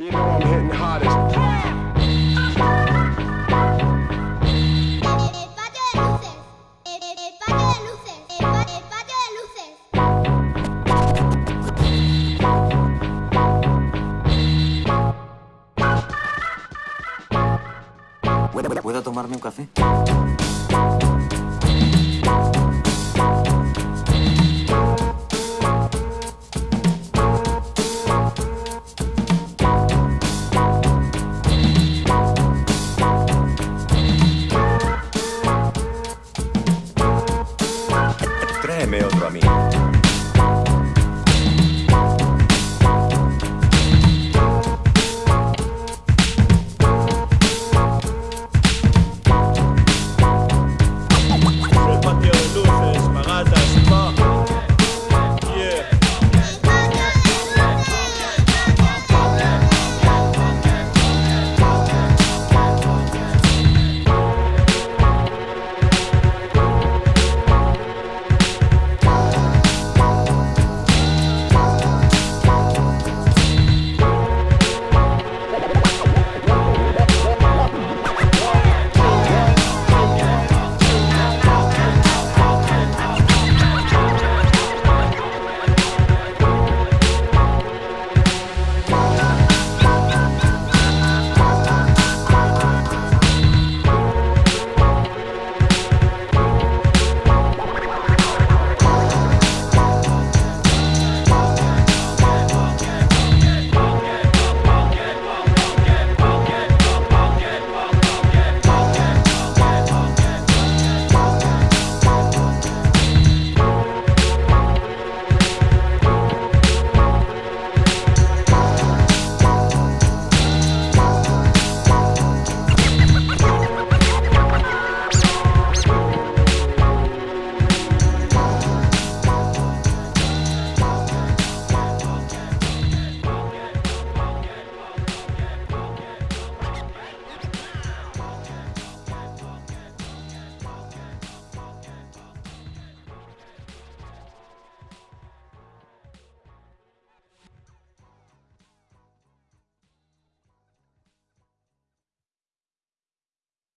You know I'm hitting hardest. El patio de luces. meu outro mim.